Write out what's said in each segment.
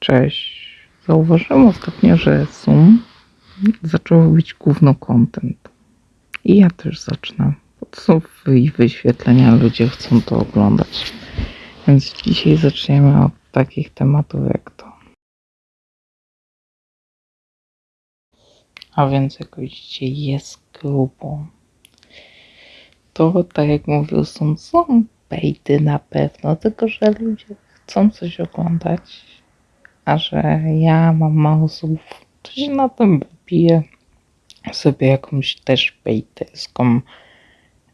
Cześć. Zauważyłem ostatnio, że Zoom zaczął robić gówno content. I ja też zacznę. To i wyświetlenia, ludzie chcą to oglądać. Więc dzisiaj zaczniemy od takich tematów jak to. A więc jak widzicie jest grubo. To tak jak mówił są, są bejty na pewno, tylko że ludzie chcą coś oglądać, a że ja mam mało słów, to się na tym wypiję sobie jakąś też bejterską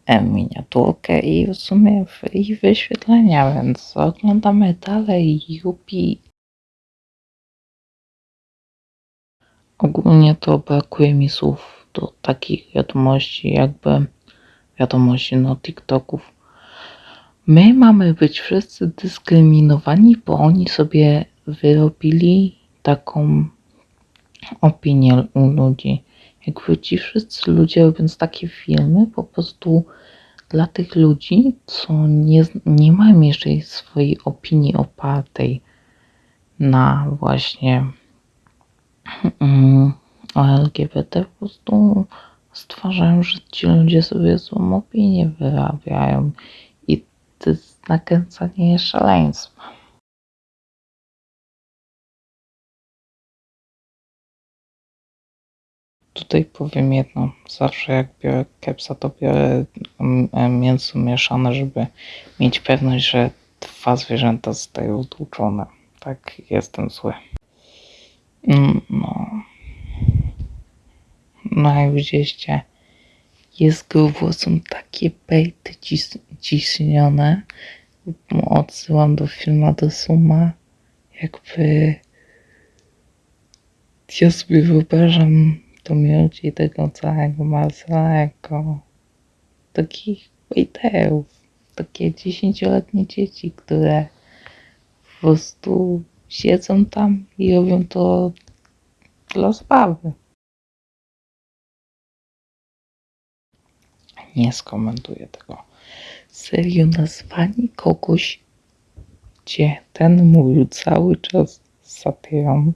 e, miniaturkę i w sumie w, i wyświetlenia, więc oglądamy dalej Yupi. Ogólnie to brakuje mi słów do takich wiadomości, jakby wiadomości, no TikToków. My mamy być wszyscy dyskryminowani, bo oni sobie wyrobili taką opinię u ludzi. Jakby ci wszyscy ludzie robiąc takie filmy, po prostu dla tych ludzi, co nie, nie mają jeszcze swojej opinii opartej na właśnie mm, LGBT, po prostu stwarzają, że ci ludzie sobie złą opinię wyrabiają i to jest nakręcanie szaleństwa. Tutaj powiem jedno. Zawsze jak biorę kepsa, to biorę mm, e, mięso mieszane, żeby mieć pewność, że dwa zwierzęta zostają tłuczone. Tak, jestem zły. Mm, No. No jak widzieliście, jest grubo, są takie bejty cis- ciśnione. Odsyłam do filmu do Suma. Jakby ja sobie wyobrażam ludzi tego całego jako takich bejterów. Takie dziesięcioletnie dzieci, które po prostu siedzą tam i robią to dla zabawy. Nie skomentuję tego. Serio nazwanie kogoś, gdzie ten mówił cały czas satyrą,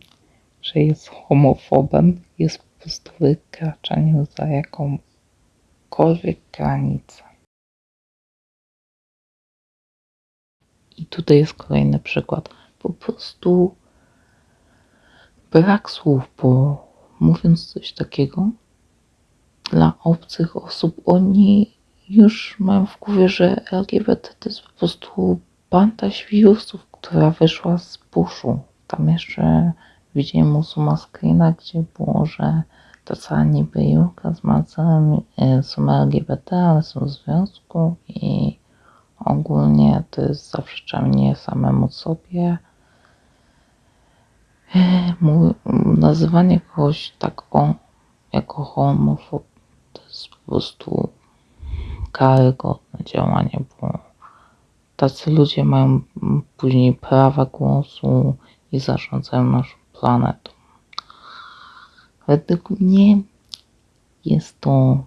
że jest homofobem, jest prostu wykraczaniem za jakąkolwiek granicę. I tutaj jest kolejny przykład. Po prostu brak słów, bo mówiąc coś takiego, dla obcych osób oni już mają w głowie, że LGBT to jest po prostu banda świrusów, która wyszła z buszu. Tam jeszcze Suma screena, gdzie było, że to cała niby Julka z Marcelem e, są LGBT, ale są w związku i ogólnie to jest zaprzeczanie samemu sobie. E, Mój, nazywanie kogoś tak o, jako homofob to jest po prostu karygodne działanie, bo tacy ludzie mają później prawa głosu i zarządzają naszą planetą. Według mnie jest to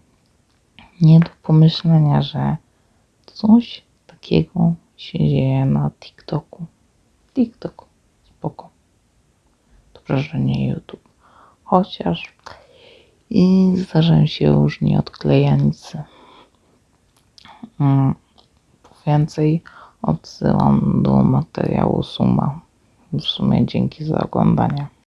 nie do pomyślenia, że coś takiego się dzieje na TikToku. TikTok, spoko. Dobrze, że nie YouTube. Chociaż i zdarzają się różni odklejanicy. Mm, Po więcej odsyłam do materiału Suma. W sumie dzięki za oglądanie.